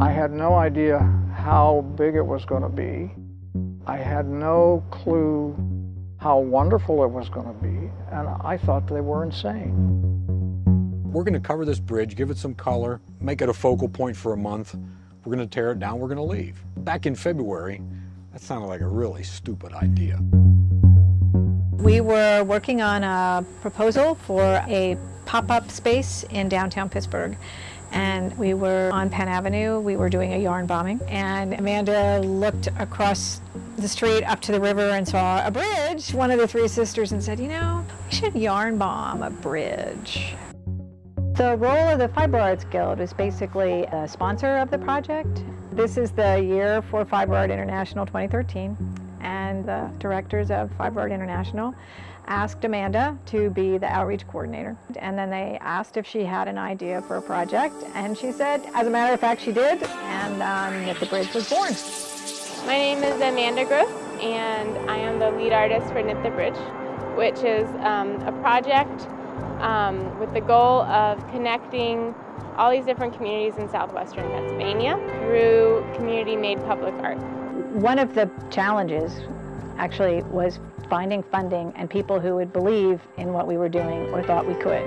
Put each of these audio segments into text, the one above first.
I had no idea how big it was going to be. I had no clue how wonderful it was going to be, and I thought they were insane. We're going to cover this bridge, give it some color, make it a focal point for a month. We're going to tear it down, we're going to leave. Back in February, that sounded like a really stupid idea. We were working on a proposal for a pop-up space in downtown Pittsburgh and we were on Penn Avenue. We were doing a yarn bombing, and Amanda looked across the street up to the river and saw a bridge, one of the three sisters, and said, you know, we should yarn bomb a bridge. The role of the Fiber Arts Guild is basically a sponsor of the project. This is the year for Fiber Art International 2013, and the directors of Fiber Art International asked Amanda to be the outreach coordinator. And then they asked if she had an idea for a project, and she said, as a matter of fact, she did, and um, Knit the Bridge was born. My name is Amanda Gross, and I am the lead artist for Knit the Bridge, which is um, a project um, with the goal of connecting all these different communities in southwestern Pennsylvania through community-made public art. One of the challenges actually was finding funding and people who would believe in what we were doing or thought we could.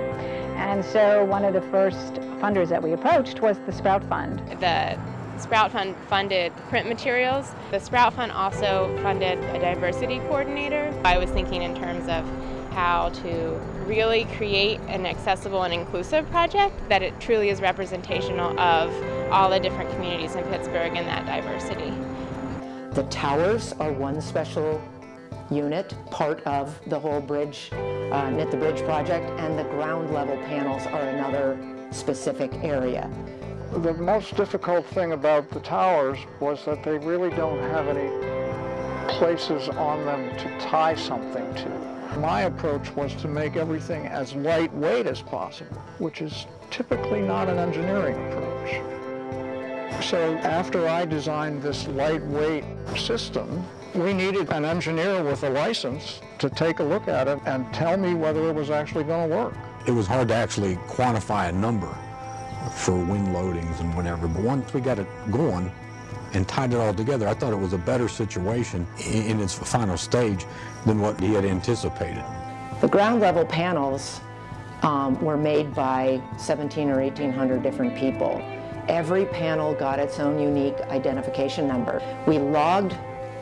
And so one of the first funders that we approached was the Sprout Fund. The Sprout Fund funded print materials. The Sprout Fund also funded a diversity coordinator. I was thinking in terms of how to really create an accessible and inclusive project that it truly is representational of all the different communities in Pittsburgh and that diversity. The towers are one special unit, part of the whole bridge, uh, Knit the Bridge project, and the ground level panels are another specific area. The most difficult thing about the towers was that they really don't have any places on them to tie something to. My approach was to make everything as lightweight as possible, which is typically not an engineering approach. So after I designed this lightweight system, we needed an engineer with a license to take a look at it and tell me whether it was actually going to work. It was hard to actually quantify a number for wind loadings and whatever, but once we got it going and tied it all together, I thought it was a better situation in its final stage than what he had anticipated. The ground level panels um, were made by 17 or 1800 different people. Every panel got its own unique identification number. We logged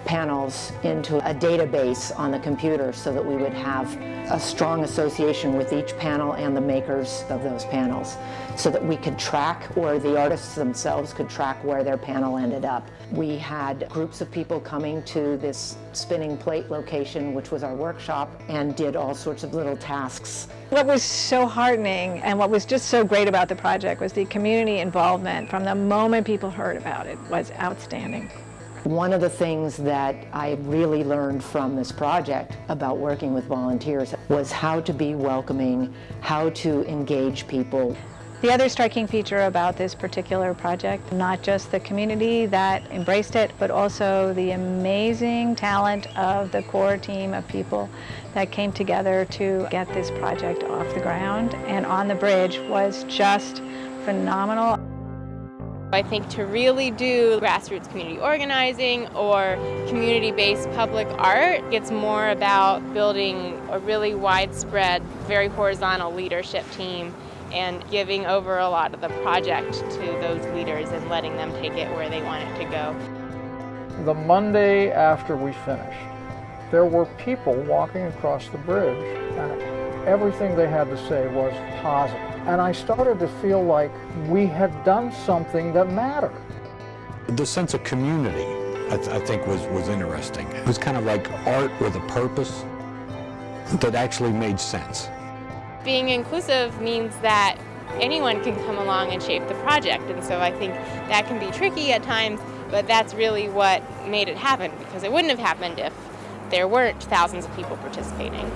panels into a database on the computer so that we would have a strong association with each panel and the makers of those panels so that we could track or the artists themselves could track where their panel ended up. We had groups of people coming to this spinning plate location, which was our workshop, and did all sorts of little tasks. What was so heartening and what was just so great about the project was the community involvement from the moment people heard about it was outstanding. One of the things that I really learned from this project about working with volunteers was how to be welcoming, how to engage people. The other striking feature about this particular project, not just the community that embraced it, but also the amazing talent of the core team of people that came together to get this project off the ground and on the bridge was just phenomenal. I think to really do grassroots community organizing or community-based public art, it's more about building a really widespread, very horizontal leadership team and giving over a lot of the project to those leaders and letting them take it where they want it to go. The Monday after we finished, there were people walking across the bridge and everything they had to say was positive. And I started to feel like we had done something that mattered. The sense of community, I, th I think, was, was interesting. It was kind of like art with a purpose that actually made sense. Being inclusive means that anyone can come along and shape the project, and so I think that can be tricky at times, but that's really what made it happen, because it wouldn't have happened if there weren't thousands of people participating.